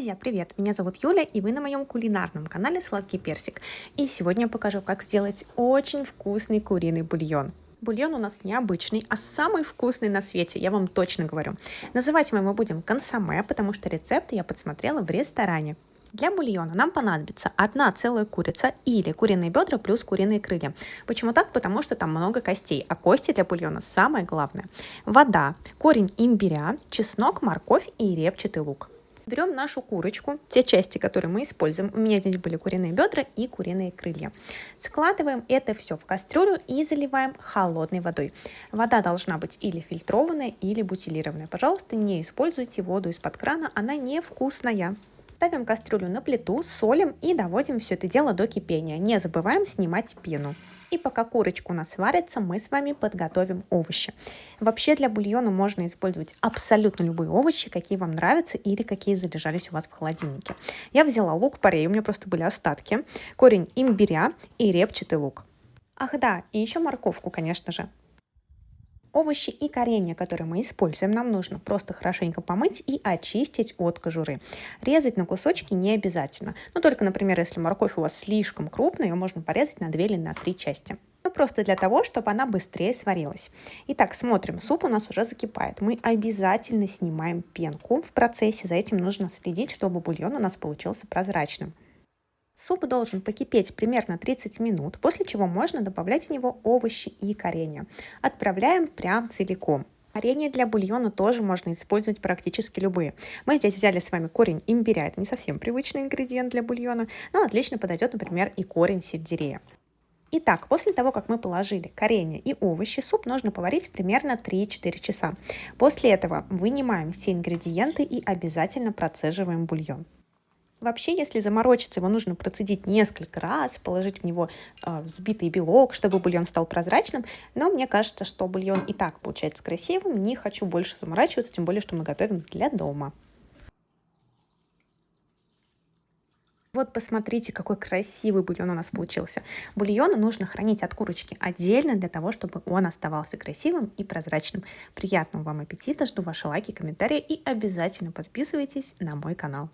Друзья, привет! Меня зовут Юля, и вы на моем кулинарном канале Сладкий Персик. И сегодня я покажу, как сделать очень вкусный куриный бульон. Бульон у нас необычный, а самый вкусный на свете, я вам точно говорю. Называть мы его будем консоме, потому что рецепт я подсмотрела в ресторане. Для бульона нам понадобится одна целая курица или куриные бедра плюс куриные крылья. Почему так? Потому что там много костей, а кости для бульона самое главное. Вода, корень имбиря, чеснок, морковь и репчатый лук. Берем нашу курочку, те части, которые мы используем. У меня здесь были куриные бедра и куриные крылья. Складываем это все в кастрюлю и заливаем холодной водой. Вода должна быть или фильтрованная, или бутилированная. Пожалуйста, не используйте воду из-под крана, она невкусная. Ставим кастрюлю на плиту, солим и доводим все это дело до кипения. Не забываем снимать пену. И пока курочка у нас варится, мы с вами подготовим овощи. Вообще для бульона можно использовать абсолютно любые овощи, какие вам нравятся или какие залежались у вас в холодильнике. Я взяла лук-порей, у меня просто были остатки, корень имбиря и репчатый лук. Ах да, и еще морковку, конечно же. Овощи и коренья, которые мы используем, нам нужно просто хорошенько помыть и очистить от кожуры. Резать на кусочки не обязательно. Но только, например, если морковь у вас слишком крупная, ее можно порезать на 2 или на 3 части. Ну, просто для того, чтобы она быстрее сварилась. Итак, смотрим, суп у нас уже закипает. Мы обязательно снимаем пенку в процессе. За этим нужно следить, чтобы бульон у нас получился прозрачным. Суп должен покипеть примерно 30 минут, после чего можно добавлять в него овощи и коренья. Отправляем прям целиком. Коренья для бульона тоже можно использовать практически любые. Мы здесь взяли с вами корень имбиря, это не совсем привычный ингредиент для бульона, но отлично подойдет, например, и корень сельдерея. Итак, после того, как мы положили коренья и овощи, суп нужно поварить примерно 3-4 часа. После этого вынимаем все ингредиенты и обязательно процеживаем бульон. Вообще, если заморочиться, его нужно процедить несколько раз, положить в него э, взбитый белок, чтобы бульон стал прозрачным. Но мне кажется, что бульон и так получается красивым. Не хочу больше заморачиваться, тем более, что мы готовим для дома. Вот посмотрите, какой красивый бульон у нас получился. Бульон нужно хранить от курочки отдельно для того, чтобы он оставался красивым и прозрачным. Приятного вам аппетита, жду ваши лайки, комментарии и обязательно подписывайтесь на мой канал.